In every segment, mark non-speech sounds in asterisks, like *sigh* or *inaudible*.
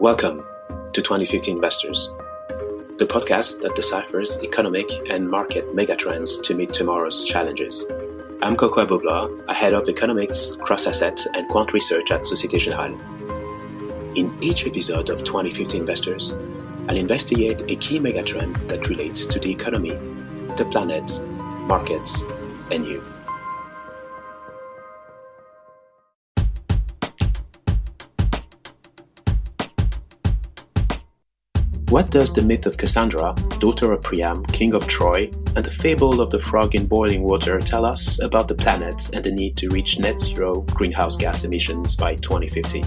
Welcome to 2050 Investors, the podcast that deciphers economic and market megatrends to meet tomorrow's challenges. I'm Kokou Agbo-Bloua. I head up economics, cross-asset, and quant research at Societe Generale. In each episode of 2050 Investors, I'll investigate a key megatrend that relates to the economy, the planet, markets, and you. What does the myth of Cassandra, daughter of Priam, king of Troy, and the fable of the frog in boiling water tell us about the planet and the need to reach net zero greenhouse gas emissions by 2050?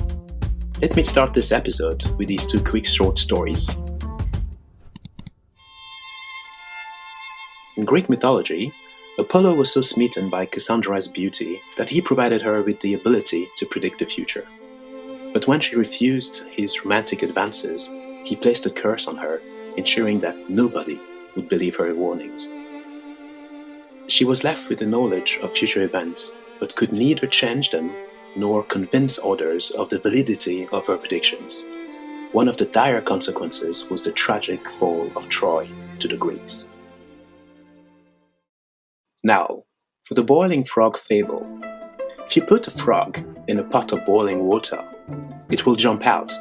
Let me start this episode with these two quick short stories. In Greek mythology, Apollo was so smitten by Cassandra's beauty that he provided her with the ability to predict the future. But when she refused his romantic advances, he placed a curse on her, ensuring that nobody would believe her warnings. She was left with the knowledge of future events, but could neither change them nor convince others of the validity of her predictions. One of the dire consequences was the tragic fall of Troy to the Greeks. Now, for the boiling frog fable. If you put a frog in a pot of boiling water, it will jump out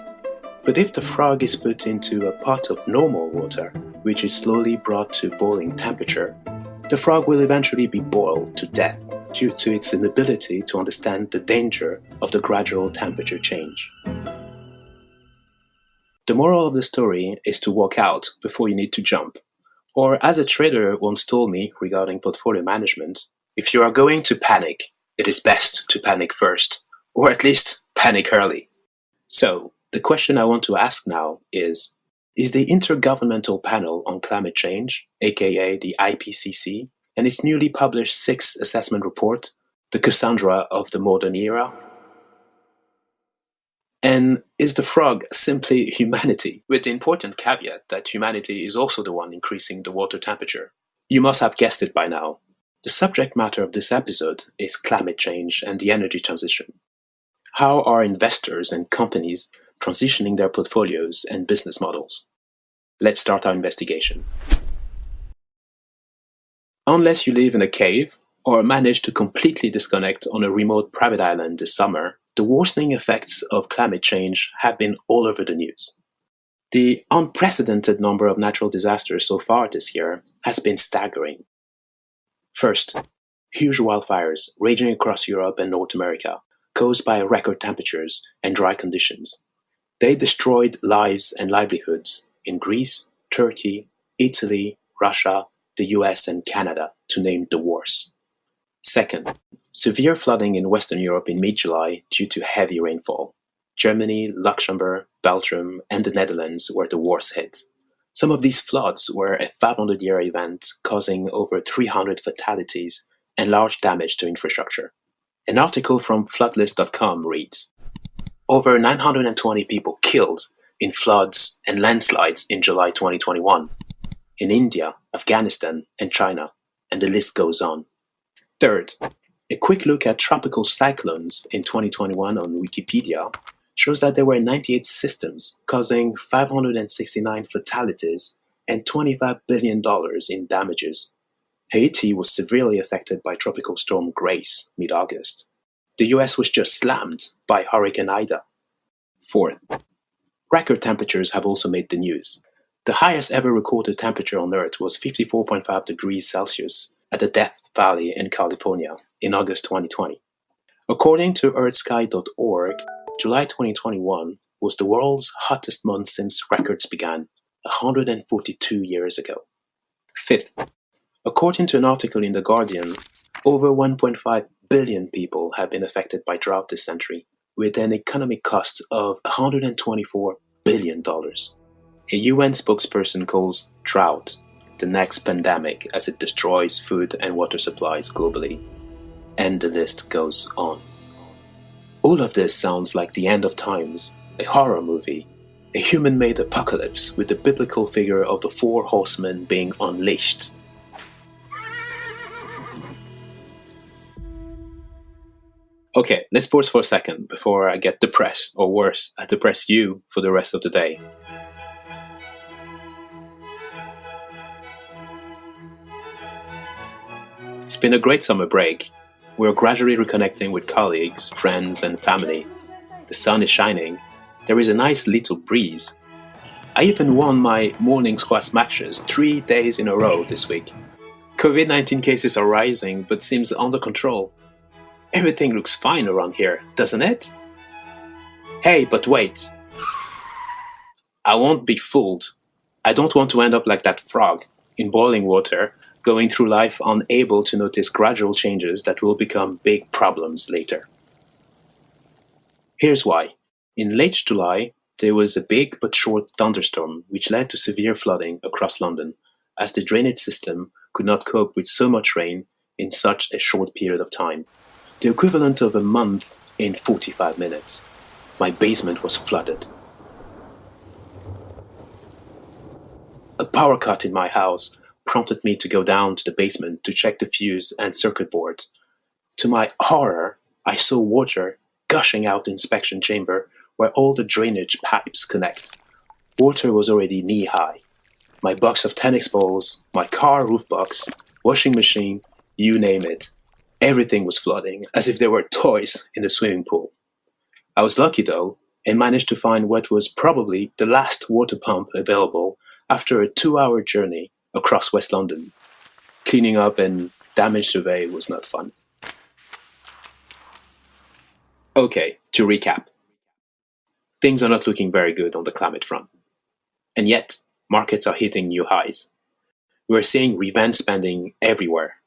but if the frog is put into a pot of normal water, which is slowly brought to boiling temperature, the frog will eventually be boiled to death due to its inability to understand the danger of the gradual temperature change. The moral of the story is to walk out before you need to jump. Or, as a trader once told me regarding portfolio management, if you are going to panic, it is best to panic first, or at least panic early. So, the question I want to ask now is, is the Intergovernmental Panel on Climate Change, aka the IPCC, and its newly published sixth assessment report, the Cassandra of the modern era? And is the frog simply *laughs* humanity, with the important caveat that humanity is also the one increasing the water temperature? You must have guessed it by now. The subject matter of this episode is climate change and the energy transition. How are investors and companies transitioning their portfolios and business models. Let's start our investigation. Unless you live in a cave or manage to completely disconnect on a remote private island this summer, the worsening effects of climate change have been all over the news. The unprecedented number of natural disasters so far this year has been staggering. First, huge wildfires raging across Europe and North America, caused by record temperatures and dry conditions. They destroyed lives and livelihoods in Greece, Turkey, Italy, Russia, the US, and Canada, to name the worst. Second, severe flooding in Western Europe in mid July due to heavy rainfall. Germany, Luxembourg, Belgium, and the Netherlands were the worst hit. Some of these floods were a 500 year event, causing over 300 fatalities and large damage to infrastructure. An article from floodlist.com reads over 920 people killed in floods and landslides in July 2021 in India, Afghanistan, and China, and the list goes on. Third, a quick look at tropical cyclones in 2021 on Wikipedia shows that there were 98 systems causing 569 fatalities and $25 billion in damages. Haiti was severely affected by Tropical Storm Grace mid August the US was just slammed by Hurricane Ida. Fourth, record temperatures have also made the news. The highest ever recorded temperature on Earth was 54.5 degrees Celsius at the Death Valley in California in August 2020. According to EarthSky.org, July 2021 was the world's hottest month since records began 142 years ago. Fifth, according to an article in The Guardian, over 1.5 billion people have been affected by drought this century, with an economic cost of $124 billion. A UN spokesperson calls drought the next pandemic as it destroys food and water supplies globally. And the list goes on. All of this sounds like the end of times, a horror movie, a human made apocalypse with the biblical figure of the four horsemen being unleashed Okay, let's pause for a second before I get depressed, or worse, I depress you for the rest of the day. It's been a great summer break. We're gradually reconnecting with colleagues, friends, and family. The sun is shining. There is a nice little breeze. I even won my morning squash matches three days in a row this week. COVID-19 cases are rising, but seems under control. Everything looks fine around here, doesn't it? Hey, but wait. I won't be fooled. I don't want to end up like that frog, in boiling water, going through life unable to notice gradual changes that will become big problems later. Here's why. In late July, there was a big but short thunderstorm which led to severe flooding across London, as the drainage system could not cope with so much rain in such a short period of time the equivalent of a month in 45 minutes. My basement was flooded. A power cut in my house prompted me to go down to the basement to check the fuse and circuit board. To my horror, I saw water gushing out the inspection chamber where all the drainage pipes connect. Water was already knee-high. My box of tennis balls, my car roof box, washing machine, you name it, Everything was flooding, as if there were toys in the swimming pool. I was lucky though, and managed to find what was probably the last water pump available after a two-hour journey across West London. Cleaning up and damage survey was not fun. Okay, to recap. Things are not looking very good on the climate front. And yet, markets are hitting new highs. We're seeing revenge spending everywhere,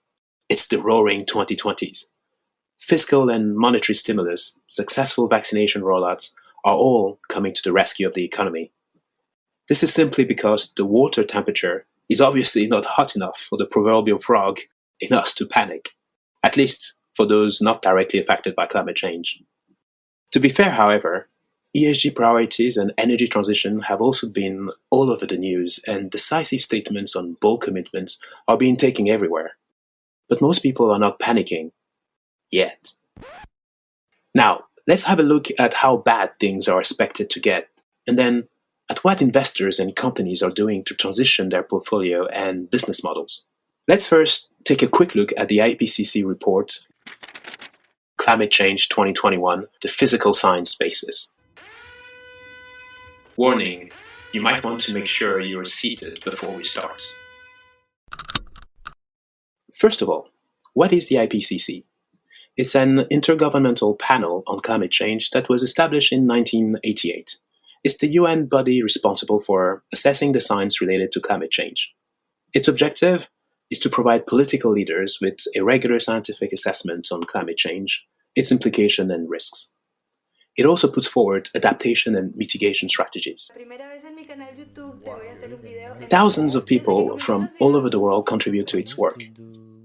it's the roaring 2020s. Fiscal and monetary stimulus, successful vaccination rollouts are all coming to the rescue of the economy. This is simply because the water temperature is obviously not hot enough for the proverbial frog in us to panic, at least for those not directly affected by climate change. To be fair, however, ESG priorities and energy transition have also been all over the news, and decisive statements on bold commitments are being taken everywhere. But most people are not panicking. Yet. Now, let's have a look at how bad things are expected to get, and then at what investors and companies are doing to transition their portfolio and business models. Let's first take a quick look at the IPCC report, Climate Change 2021, the Physical Science Basis. Warning, you might want to make sure you are seated before we start. First of all, what is the IPCC? It's an intergovernmental panel on climate change that was established in 1988. It's the UN body responsible for assessing the science related to climate change. Its objective is to provide political leaders with a regular scientific assessment on climate change, its implication and risks. It also puts forward adaptation and mitigation strategies. Thousands of people from all over the world contribute to its work.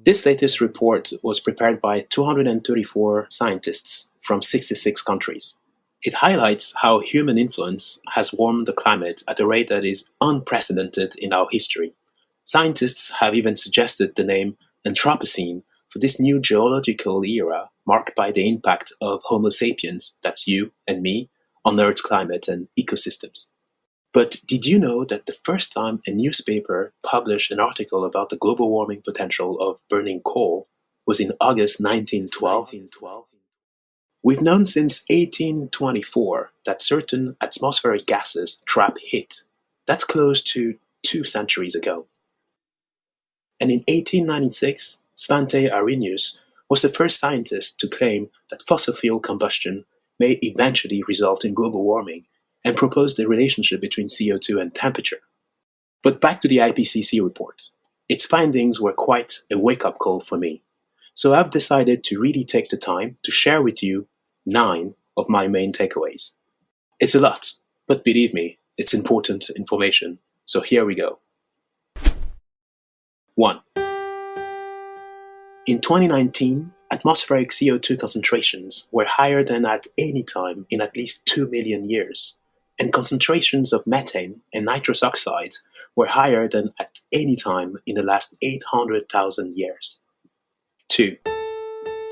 This latest report was prepared by 234 scientists from 66 countries. It highlights how human influence has warmed the climate at a rate that is unprecedented in our history. Scientists have even suggested the name Anthropocene for this new geological era marked by the impact of Homo sapiens, that's you and me, on Earth's climate and ecosystems. But did you know that the first time a newspaper published an article about the global warming potential of burning coal was in August 1912? We've known since 1824 that certain atmospheric gases trap heat. That's close to two centuries ago. And in 1896, Svante Arrhenius was the first scientist to claim that fossil fuel combustion may eventually result in global warming and proposed a relationship between CO2 and temperature. But back to the IPCC report. Its findings were quite a wake-up call for me. So I've decided to really take the time to share with you nine of my main takeaways. It's a lot, but believe me, it's important information. So here we go. 1. In 2019, atmospheric CO2 concentrations were higher than at any time in at least 2 million years and concentrations of methane and nitrous oxide were higher than at any time in the last 800,000 years. 2.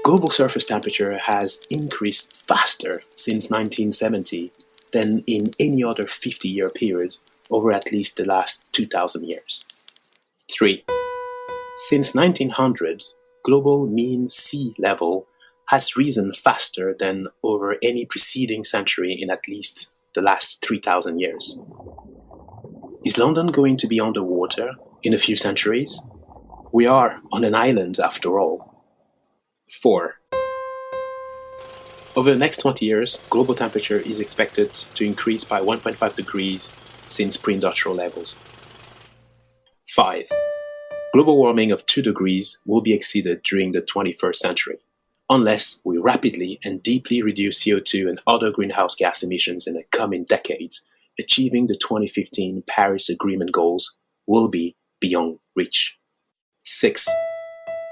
global surface temperature has increased faster since 1970 than in any other 50-year period over at least the last 2,000 years. 3. Since 1900, global mean sea level has risen faster than over any preceding century in at least the last 3,000 years. Is London going to be underwater in a few centuries? We are on an island after all. 4. Over the next 20 years, global temperature is expected to increase by 1.5 degrees since pre-industrial levels. 5. Global warming of 2 degrees will be exceeded during the 21st century, unless we rapidly and deeply reduce CO2 and other greenhouse gas emissions in the coming decades, achieving the 2015 Paris Agreement goals will be beyond reach. 6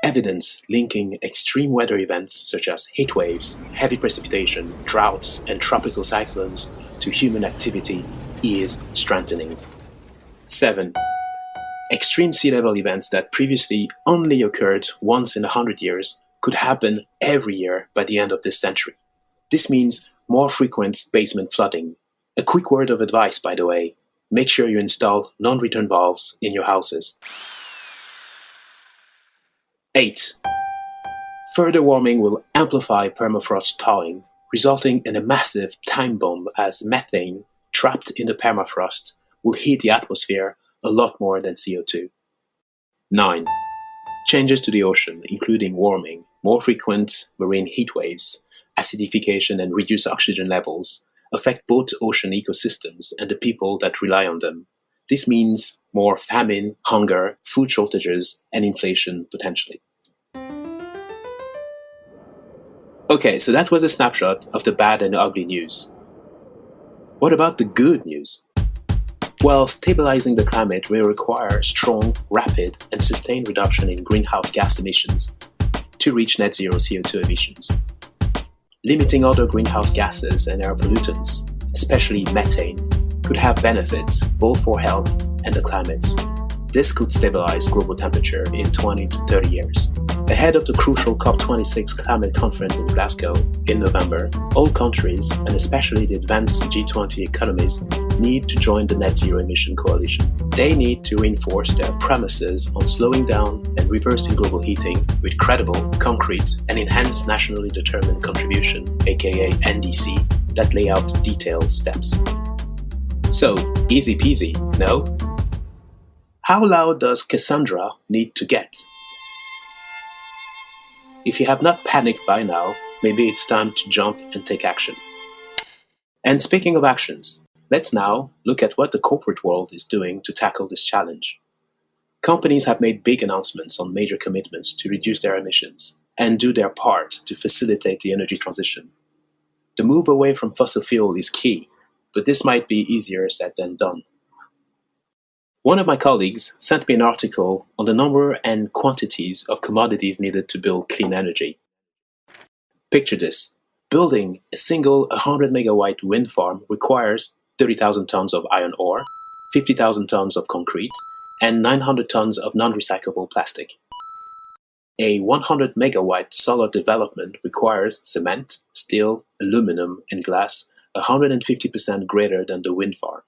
evidence linking extreme weather events such as heat waves, heavy precipitation, droughts, and tropical cyclones to human activity is strengthening. 7. Extreme sea level events that previously only occurred once in a hundred years could happen every year by the end of this century. This means more frequent basement flooding. A quick word of advice, by the way, make sure you install non-return valves in your houses. 8. Further warming will amplify permafrost thawing, resulting in a massive time bomb as methane, trapped in the permafrost, will heat the atmosphere a lot more than CO2. 9. Changes to the ocean, including warming, more frequent marine heat waves, acidification and reduced oxygen levels, affect both ocean ecosystems and the people that rely on them. This means more famine, hunger, food shortages, and inflation potentially. Okay, so that was a snapshot of the bad and ugly news. What about the good news? Well, stabilizing the climate will require strong, rapid, and sustained reduction in greenhouse gas emissions to reach net zero CO2 emissions. Limiting other greenhouse gases and air pollutants, especially methane, could have benefits both for health and the climate. This could stabilize global temperature in 20 to 30 years. Ahead of the crucial COP26 climate conference in Glasgow in November, all countries, and especially the advanced G20 economies, need to join the Net Zero Emission Coalition. They need to reinforce their premises on slowing down and reversing global heating with credible, concrete, and enhanced nationally determined contribution, aka NDC, that lay out detailed steps. So, easy peasy, no? How loud does Cassandra need to get? If you have not panicked by now, maybe it's time to jump and take action. And speaking of actions, let's now look at what the corporate world is doing to tackle this challenge. Companies have made big announcements on major commitments to reduce their emissions and do their part to facilitate the energy transition. The move away from fossil fuel is key but this might be easier said than done. One of my colleagues sent me an article on the number and quantities of commodities needed to build clean energy. Picture this. Building a single 100 megawatt wind farm requires 30,000 tons of iron ore, 50,000 tons of concrete, and 900 tons of non-recyclable plastic. A 100 megawatt solar development requires cement, steel, aluminum, and glass 150% greater than the wind farm.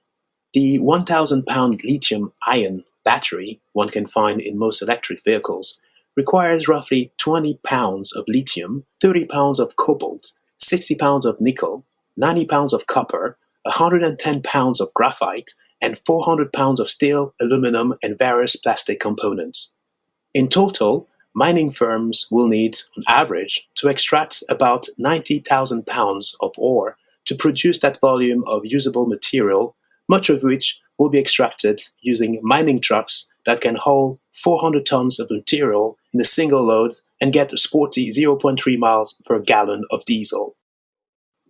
The 1,000 pound lithium ion battery one can find in most electric vehicles requires roughly 20 pounds of lithium, 30 pounds of cobalt, 60 pounds of nickel, 90 pounds of copper, 110 pounds of graphite, and 400 pounds of steel, aluminum, and various plastic components. In total, mining firms will need, on average, to extract about 90,000 pounds of ore to produce that volume of usable material, much of which will be extracted using mining trucks that can haul 400 tons of material in a single load and get a sporty 0.3 miles per gallon of diesel.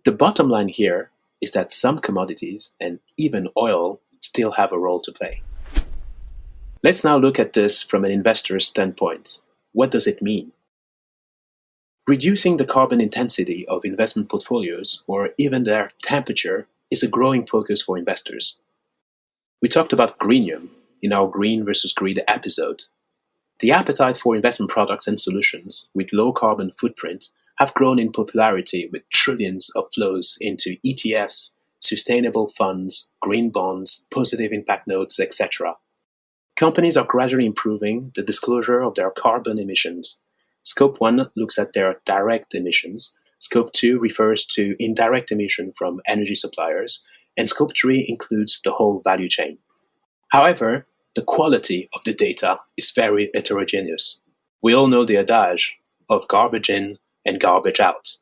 The bottom line here is that some commodities, and even oil, still have a role to play. Let's now look at this from an investor's standpoint. What does it mean? Reducing the carbon intensity of investment portfolios, or even their temperature, is a growing focus for investors. We talked about greenium in our green versus greed episode. The appetite for investment products and solutions with low carbon footprint have grown in popularity with trillions of flows into ETFs, sustainable funds, green bonds, positive impact notes, etc. Companies are gradually improving the disclosure of their carbon emissions. Scope 1 looks at their direct emissions, Scope 2 refers to indirect emission from energy suppliers, and Scope 3 includes the whole value chain. However, the quality of the data is very heterogeneous. We all know the adage of garbage in and garbage out.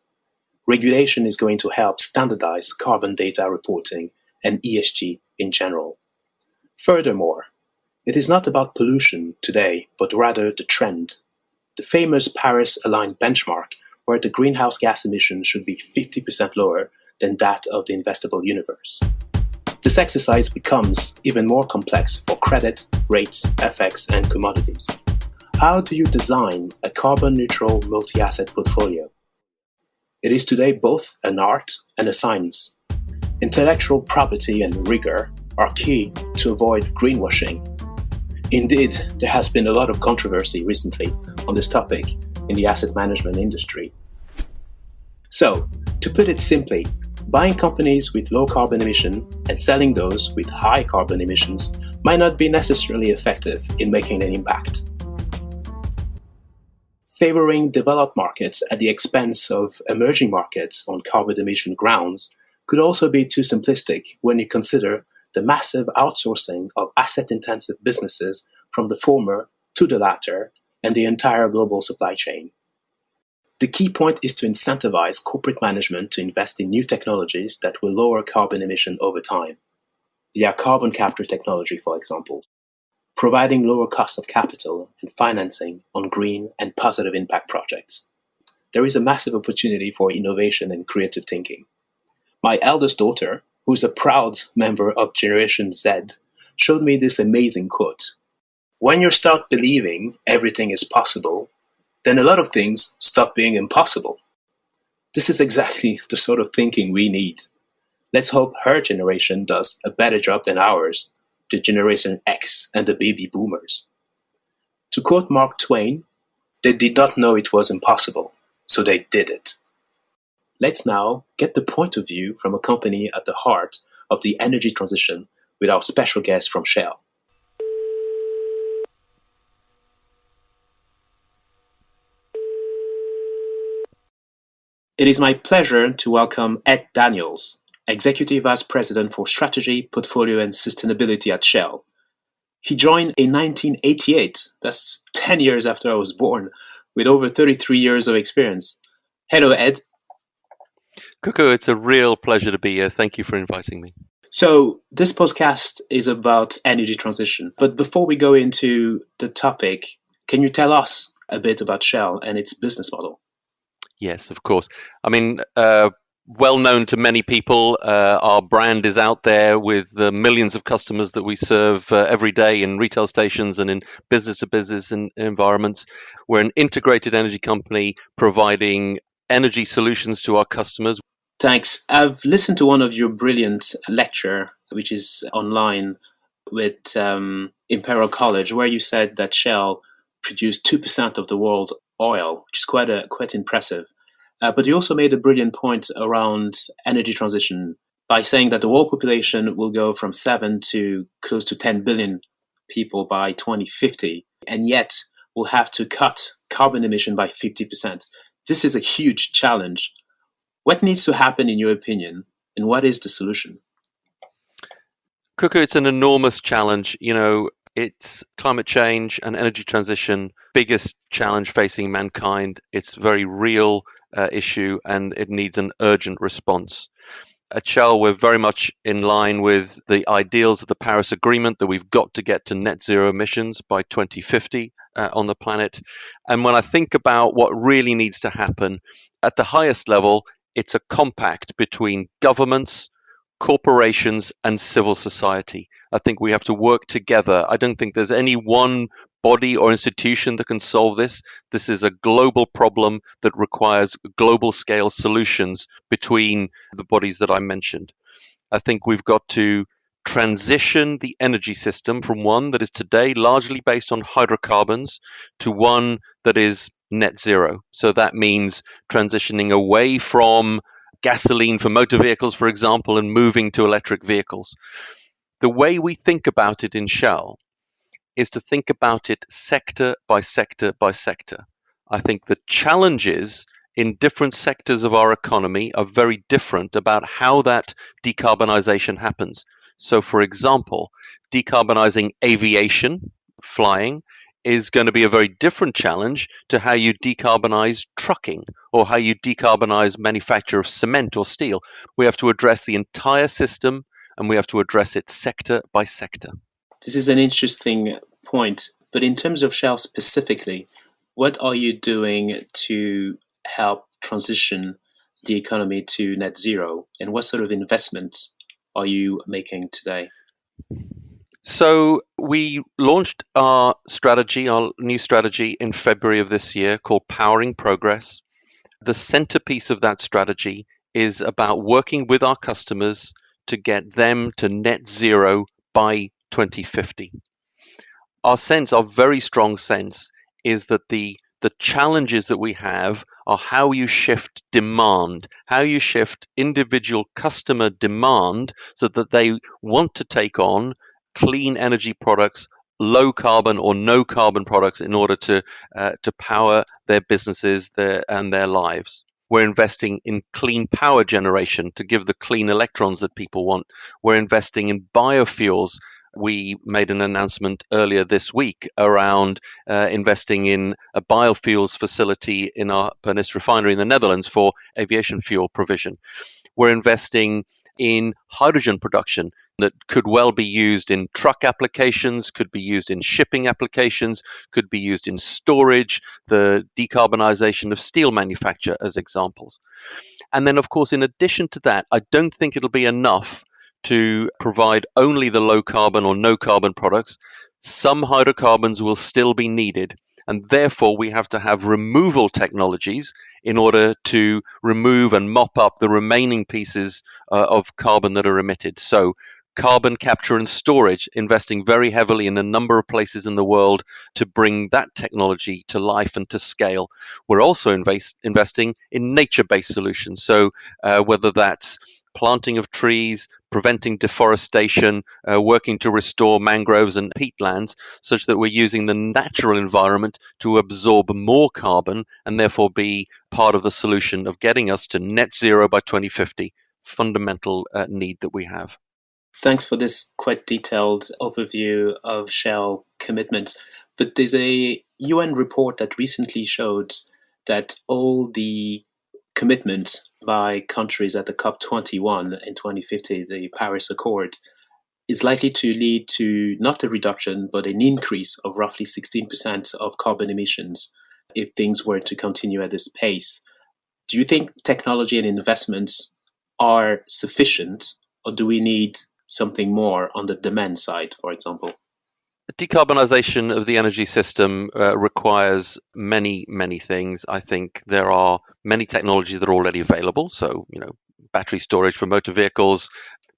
Regulation is going to help standardize carbon data reporting and ESG in general. Furthermore, it is not about pollution today, but rather the trend. The famous Paris aligned benchmark, where the greenhouse gas emissions should be 50% lower than that of the investable universe. This exercise becomes even more complex for credit, rates, FX, and commodities. How do you design a carbon neutral multi asset portfolio? It is today both an art and a science. Intellectual property and rigor are key to avoid greenwashing. Indeed, there has been a lot of controversy recently on this topic in the asset management industry. So, to put it simply, buying companies with low carbon emission and selling those with high carbon emissions might not be necessarily effective in making an impact favoring developed markets at the expense of emerging markets on carbon emission grounds could also be too simplistic when you consider the massive outsourcing of asset intensive businesses from the former to the latter and the entire global supply chain. The key point is to incentivize corporate management to invest in new technologies that will lower carbon emission over time, via carbon capture technology, for example providing lower cost of capital and financing on green and positive impact projects. There is a massive opportunity for innovation and creative thinking. My eldest daughter, who is a proud member of Generation Z, showed me this amazing quote. When you start believing everything is possible, then a lot of things stop being impossible. This is exactly *laughs* the sort of thinking we need. Let's hope her generation does a better job than ours the Generation X and the baby boomers. To quote Mark Twain, they did not know it was impossible, so they did it. Let's now get the point of view from a company at the heart of the energy transition with our special guest from Shell. It is my pleasure to welcome Ed Daniels, Executive Vice President for Strategy, Portfolio and Sustainability at Shell. He joined in 1988, that's 10 years after I was born, with over 33 years of experience. Hello, Ed. Kokou, it's a real pleasure to be here. Thank you for inviting me. So, this podcast is about energy transition. But before we go into the topic, can you tell us a bit about Shell and its business model? Yes, of course. I mean, uh, well known to many people. Uh, our brand is out there with the millions of customers that we serve uh, every day in retail stations and in business to business environments. We're an integrated energy company providing energy solutions to our customers. Thanks. I've listened to one of your brilliant lecture, which is online with um, Imperial College, where you said that Shell produced two percent of the world oil, which is quite a quite impressive. Uh, but he also made a brilliant point around energy transition by saying that the world population will go from 7 to close to 10 billion people by 2050, and yet we'll have to cut carbon emission by 50%. This is a huge challenge. What needs to happen, in your opinion, and what is the solution? Kokou, it's an enormous challenge. You know, it's climate change and energy transition, biggest challenge facing mankind. It's a very real uh, issue and it needs an urgent response. At Shell, we're very much in line with the ideals of the Paris Agreement that we've got to get to net zero emissions by 2050 uh, on the planet. And when I think about what really needs to happen at the highest level, it's a compact between governments, corporations, and civil society. I think we have to work together. I don't think there's any one body or institution that can solve this. This is a global problem that requires global scale solutions between the bodies that I mentioned. I think we've got to transition the energy system from one that is today largely based on hydrocarbons to one that is net zero. So that means transitioning away from gasoline for motor vehicles, for example, and moving to electric vehicles. The way we think about it in Shell is to think about it sector by sector by sector. I think the challenges in different sectors of our economy are very different about how that decarbonization happens. So, for example, decarbonizing aviation, flying, is going to be a very different challenge to how you decarbonize trucking or how you decarbonize manufacture of cement or steel. We have to address the entire system and we have to address it sector by sector. This is an interesting point, but in terms of Shell specifically, what are you doing to help transition the economy to net zero and what sort of investments are you making today? So we launched our strategy, our new strategy in February of this year called Powering Progress. The centerpiece of that strategy is about working with our customers to get them to net zero by 2050. Our sense, our very strong sense, is that the the challenges that we have are how you shift demand, how you shift individual customer demand so that they want to take on clean energy products, low carbon or no carbon products in order to uh, to power their businesses their, and their lives. We're investing in clean power generation to give the clean electrons that people want. We're investing in biofuels. We made an announcement earlier this week around uh, investing in a biofuels facility in our Pernis refinery in the Netherlands for aviation fuel provision. We're investing in hydrogen production that could well be used in truck applications, could be used in shipping applications, could be used in storage, the decarbonization of steel manufacture as examples. And then, of course, in addition to that, I don't think it'll be enough to provide only the low carbon or no carbon products. Some hydrocarbons will still be needed. And therefore, we have to have removal technologies in order to remove and mop up the remaining pieces uh, of carbon that are emitted. So, carbon capture and storage, investing very heavily in a number of places in the world to bring that technology to life and to scale. We're also invest, investing in nature based solutions. So, uh, whether that's planting of trees, preventing deforestation, uh, working to restore mangroves and peatlands, such that we're using the natural environment to absorb more carbon and therefore be part of the solution of getting us to net zero by 2050. Fundamental uh, need that we have. Thanks for this quite detailed overview of Shell commitments. But there's a UN report that recently showed that all the commitments by countries at the COP21 in 2050, the Paris Accord, is likely to lead to not a reduction, but an increase of roughly 16% of carbon emissions if things were to continue at this pace. Do you think technology and investments are sufficient, or do we need something more on the demand side, for example? Decarbonisation of the energy system uh, requires many, many things. I think there are many technologies that are already available. So, you know, battery storage for motor vehicles,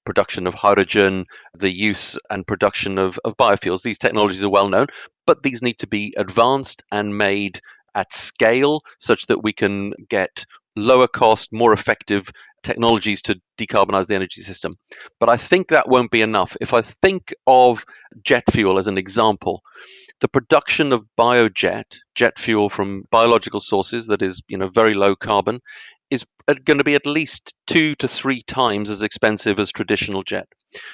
production of hydrogen, the use and production of, of biofuels. These technologies are well known, but these need to be advanced and made at scale such that we can get lower cost, more effective technologies to decarbonize the energy system. But I think that won't be enough. If I think of jet fuel as an example, the production of biojet, jet fuel from biological sources that is, you know, very low carbon, is going to be at least two to three times as expensive as traditional jet.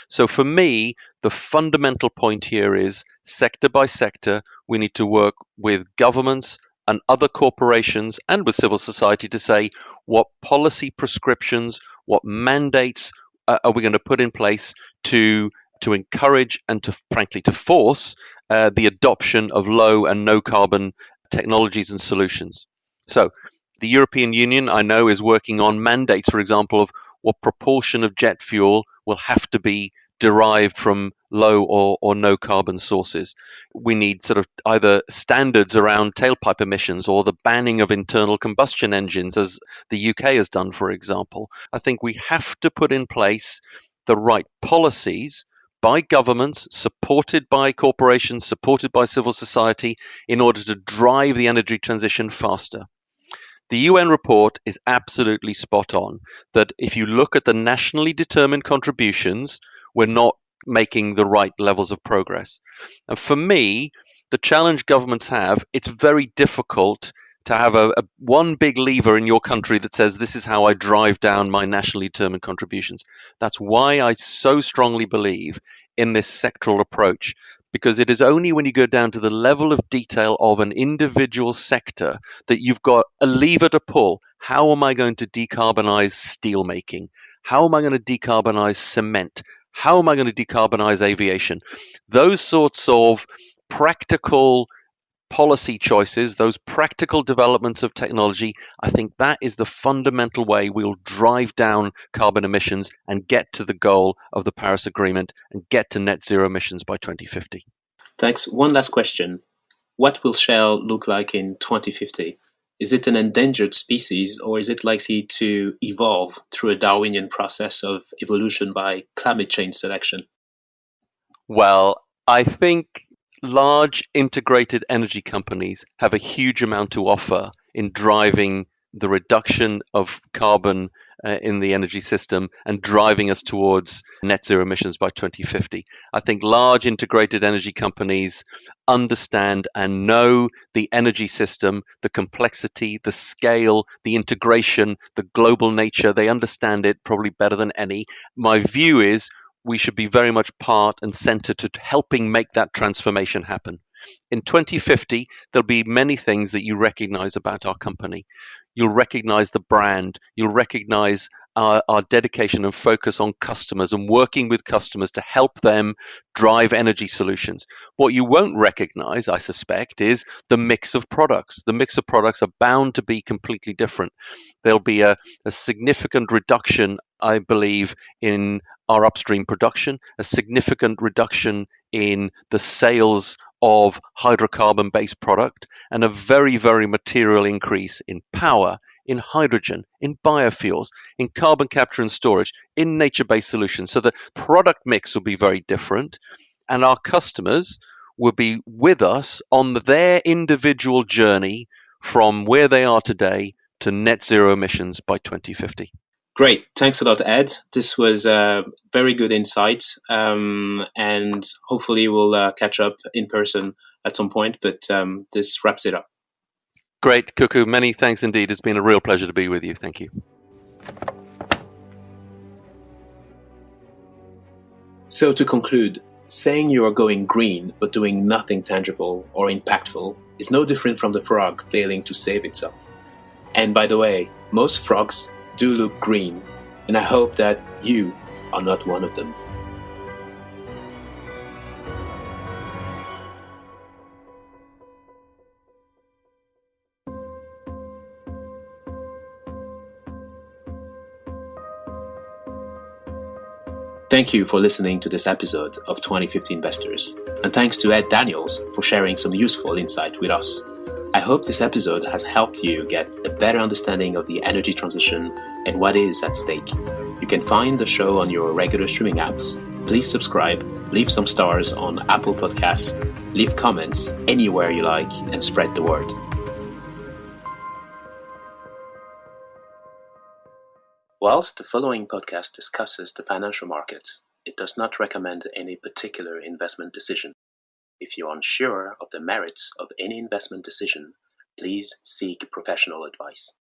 So for me, the fundamental point here is sector by sector, we need to work with governments and other corporations and with civil society to say what policy prescriptions, what mandates uh, are we going to put in place to to encourage and to frankly to force uh, the adoption of low and no carbon technologies and solutions. So the European Union, I know, is working on mandates, for example, of what proportion of jet fuel will have to be derived from low or, or no carbon sources. We need sort of either standards around tailpipe emissions or the banning of internal combustion engines, as the UK has done, for example. I think we have to put in place the right policies, by governments, supported by corporations, supported by civil society, in order to drive the energy transition faster. The UN report is absolutely spot on that if you look at the nationally determined contributions, we're not making the right levels of progress. And for me, the challenge governments have, it's very difficult to have a, a, one big lever in your country that says this is how I drive down my nationally determined contributions. That's why I so strongly believe in this sectoral approach because it is only when you go down to the level of detail of an individual sector that you've got a lever to pull. How am I going to decarbonize steel making? How am I going to decarbonize cement? How am I going to decarbonize aviation? Those sorts of practical policy choices, those practical developments of technology, I think that is the fundamental way we'll drive down carbon emissions and get to the goal of the Paris Agreement and get to net zero emissions by 2050. Thanks. One last question. What will Shell look like in 2050? Is it an endangered species or is it likely to evolve through a Darwinian process of evolution by climate change selection? Well, I think large integrated energy companies have a huge amount to offer in driving the reduction of carbon uh, in the energy system and driving us towards net zero emissions by 2050. I think large integrated energy companies understand and know the energy system, the complexity, the scale, the integration, the global nature. They understand it probably better than any. My view is we should be very much part and center to helping make that transformation happen. In 2050, there'll be many things that you recognize about our company. You'll recognize the brand, you'll recognize our, our, dedication and focus on customers and working with customers to help them drive energy solutions. What you won't recognize, I suspect, is the mix of products. The mix of products are bound to be completely different. There'll be a, a significant reduction, I believe, in our upstream production, a significant reduction in the sales of hydrocarbon based product, and a very, very material increase in power, in hydrogen, in biofuels, in carbon capture and storage, in nature based solutions. So the product mix will be very different, and our customers will be with us on their individual journey from where they are today to net zero emissions by 2050. Great. Thanks a lot, Ed. This was a very good insight. Um, and hopefully we'll uh, catch up in person at some point, but um, this wraps it up. Great, Kokou. Many thanks indeed. It's been a real pleasure to be with you. Thank you. So, to conclude, saying you are going green but doing nothing tangible or impactful is no different from the frog failing to save itself. And by the way, most frogs do look green, and I hope that you are not one of them. Thank you for listening to this episode of 2050 Investors, and thanks to Ed Daniels for sharing some useful insight with us. I hope this episode has helped you get a better understanding of the energy transition and what is at stake. You can find the show on your regular streaming apps. Please subscribe, leave some stars on Apple Podcasts, leave comments anywhere you like, and spread the word. Whilst the following podcast discusses the financial markets, it does not recommend any particular investment decision. If you're unsure of the merits of any investment decision, please seek professional advice.